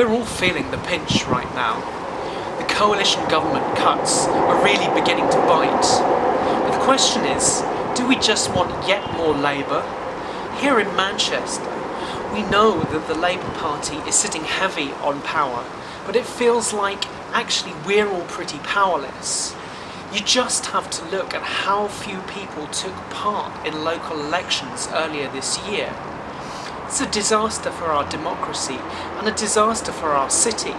we're all feeling the pinch right now. The coalition government cuts are really beginning to bite. But the question is, do we just want yet more Labour? Here in Manchester, we know that the Labour Party is sitting heavy on power, but it feels like actually we're all pretty powerless. You just have to look at how few people took part in local elections earlier this year. It's a disaster for our democracy and a disaster for our city.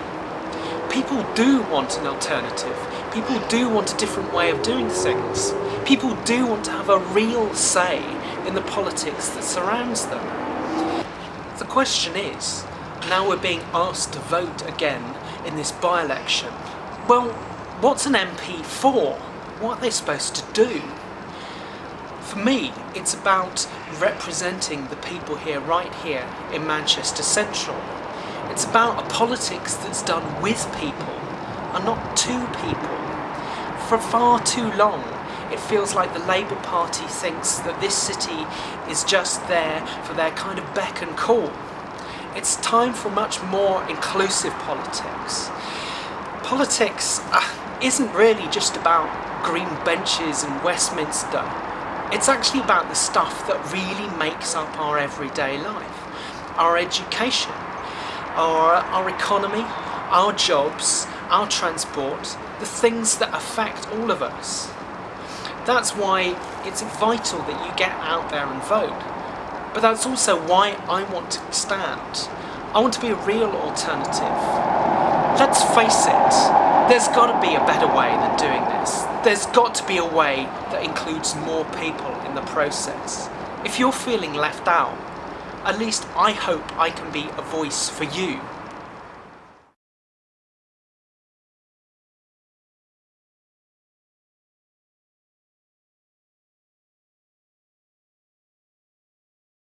People do want an alternative. People do want a different way of doing things. People do want to have a real say in the politics that surrounds them. The question is, now we're being asked to vote again in this by-election, well, what's an MP for? What are they supposed to do? For me, it's about representing the people here, right here in Manchester Central. It's about a politics that's done with people and not to people. For far too long, it feels like the Labour Party thinks that this city is just there for their kind of beck and call. It's time for much more inclusive politics. Politics uh, isn't really just about green benches and Westminster. It's actually about the stuff that really makes up our everyday life. Our education, our, our economy, our jobs, our transport, the things that affect all of us. That's why it's vital that you get out there and vote. But that's also why I want to stand. I want to be a real alternative. Let's face it, there's got to be a better way than doing this. There's got to be a way that includes more people in the process. If you're feeling left out, at least I hope I can be a voice for you.